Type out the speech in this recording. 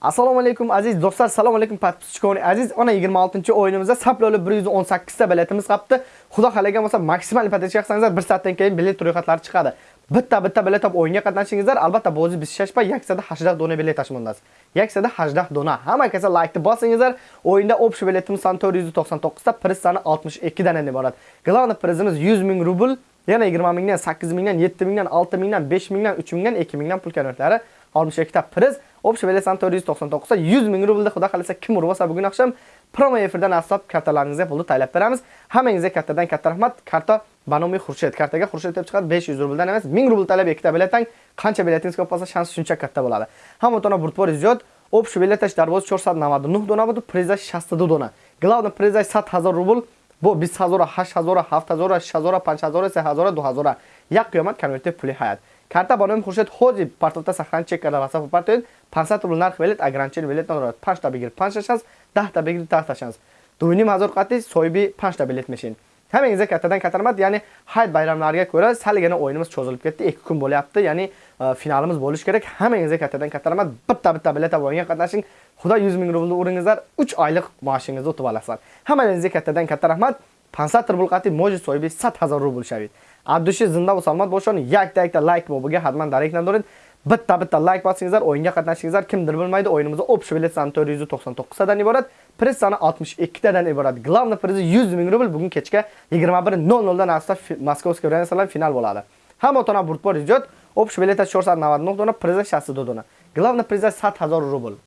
Assalomu alaykum aziz do'stlar, assalomu alaykum podpischikoni aziz. Ona 26-o'yinimizda saploli 118 ta biletimiz qapti. Xudo xalagan bo'lsa, maksimal ipoteka qilsangizlar 1 soatdan keyin bilet ro'yxatlari chiqadi. Bitta-bitta bilet olib o'yinga qatnashingizlar, albatta bo'zi biz shashpa yaksada 80 dona bilet tashmondasiz. Yaksada 80 dona. Hamma kasa like'ni bosingizlar. O'yinda общий biletimiz soni 499 ta, priz soni 62 dan iborat. Glavni prizimiz 100 ming rubl, yana 20 mingdan, 8 mingdan, 7 mingdan, 6 mingdan, 5 mingdan, 3 mingdan, 2 mingdan pul konvertlari 62 ta priz. Общий bilet soni 499 ta, 100 ming rublda xudo xolasa kim urvasa bugun oqshom promo efirdan asab kartalaringizga pulni taylab beramiz. Hammangizga kattadan katta rahmat. Karta Banomi Xurshid. Kartaga Xurshid deb chiqadi 500 rubldan emas, 1000 rubl talab ikkita biletdan qancha biletingiz ko'p bo'lsa, shans shuncha katta bo'ladi. Hamma burtbor ziyod Общий билеташ дар боз 499 дона буд, призаш 62 дона. Главный призаш 100 000 рубл, бо 20 000, 8 000, 7 000, 6 000, 5 000, 3 000, 2 000. Як қиёмат конвертив пули ҳаят. Карта ба номи Хуршед ҳози партота сахран чек карда васаф партоед 500 рубл нарх билет, ограничен билет надорад. 5 та бигир 5 шанс, 10 та бигир 10 шанс. 2500 қати соҳиби 5 та билет мешин. Hammangizga kattadan katta rahmat. Ya'ni hayit bayramlariga ko'ra salgina o'yinimiz cho'zilib ketdi. 2 kun bo'lyapti. Ya'ni e, finalimiz bo'lishi kerak. Hammangizga kattadan katta rahmat. Bitta-bitta bilet olib o'yinga qatnashing. Xudo 100 ming rublni o'ringizlar 3 oylik maoshingizni o'tib olasizlar. Hammangizga kattadan katta rahmat. 500 rubl qati moji sohibi 100000 rubl shavid. Abdushi zinda va salomat bo'lsin. Yakta-yakta like mobiga hatman darak doring. bitta bitta like bosingizlar, o'yinga qatnashingizlar kimdir bilmaydi. O'yinimizda общий bilet soni 499 dan iborat, priz soni 62 dan iborat. Главный prizi 100 ming rubl bugun kechga 21:00 dan asta Moskovskiy Renaissance final bo'ladi. Hamma tona burtbor ijod, общий bilet 499 dona, prizi 62 dona. Главный priz 100000 rubl.